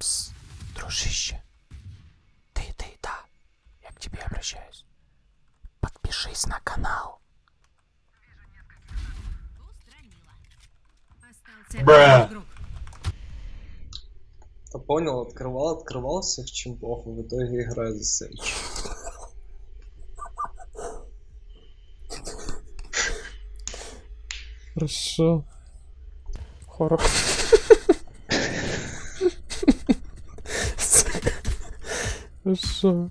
Пс, дружище. Ты, ты, да. Я к тебе обращаюсь. Подпишись на канал. Бра. Понял, открывал, открывал всех чемпов, и в итоге играю за Сенчи. Хорошо. Хоррор. Хорошо. Любое меняется, а дерьмище одно и то же.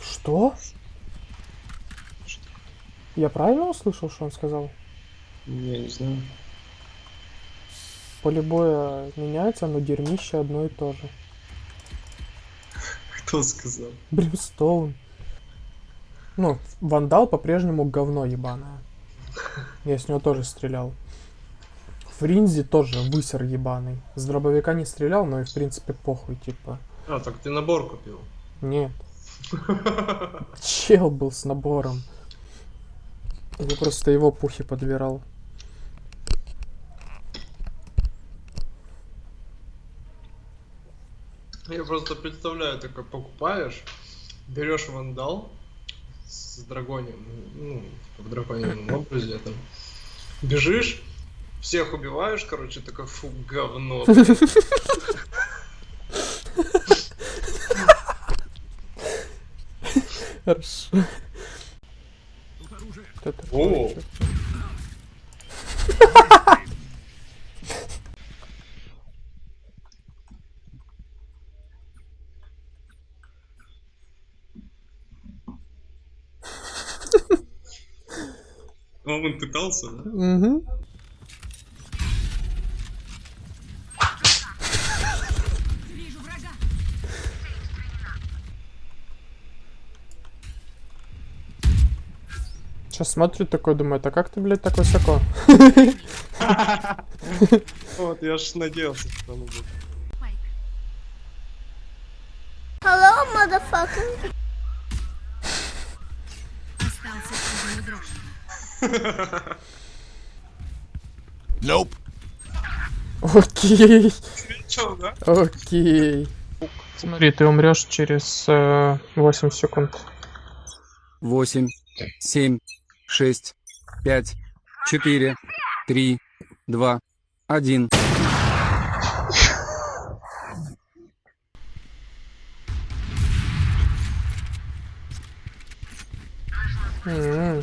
Что? Я правильно услышал, что он сказал? Я не знаю. Поле боя меняется, но дерьмище одно и то же. Кто сказал? Бримстоун. Ну, вандал по-прежнему говно ебаное. Я с него тоже стрелял. Фринзи тоже высер ебаный. С дробовика не стрелял, но и в принципе похуй, типа. А, так ты набор купил. Нет. Чел был с набором. Я просто его пухи подбирал. Я просто представляю, такой покупаешь, берешь вандал с драконием, ну, в драконьем образе там, бежишь, всех убиваешь, короче, такой, фу, говно. блин». Хорошо. О. А он пытался, да? Врага. Сейчас смотрит такой, думает, а как ты, блядь, так высоко? Вот, я ж надеялся, что он будет. Hello, motherfucker. Остался. Nope. Окей, окей. Смотри, ты умрешь через э, 8 секунд. восемь, семь, шесть, пять, четыре, три, два, один. М,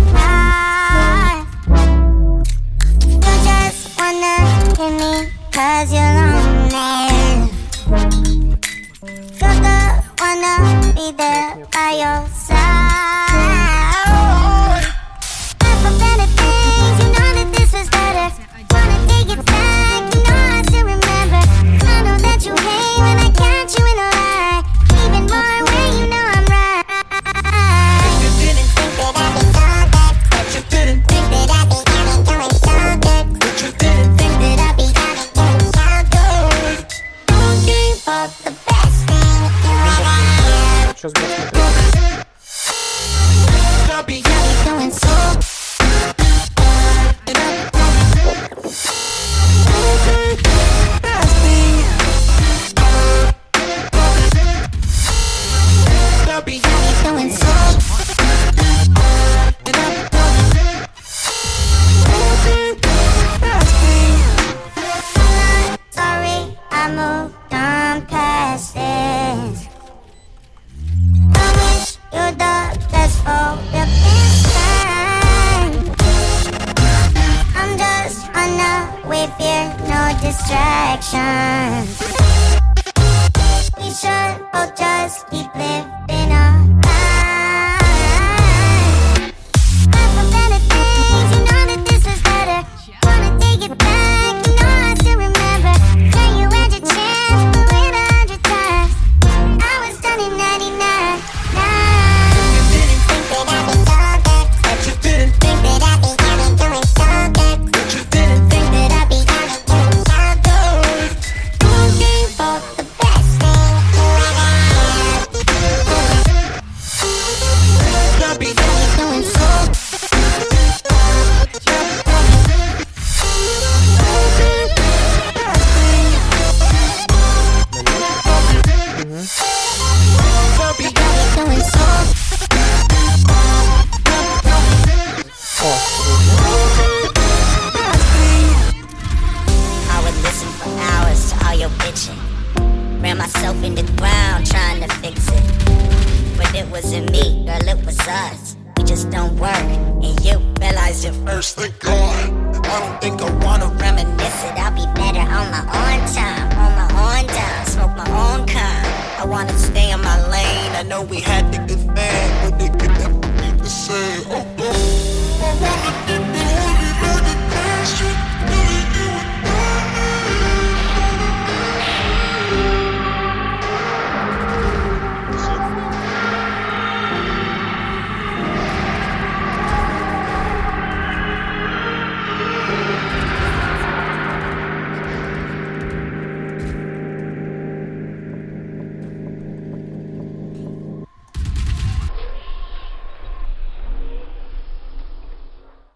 moved on past this. distractions. We should all just keep living. Wasn't me, girl, it was us. We just don't work. And you realize it first. Thank God. I don't think I wanna reminisce it. I'll be better on my own time. On my own time. Smoke my own kind. I wanna stay in my lane. I know we had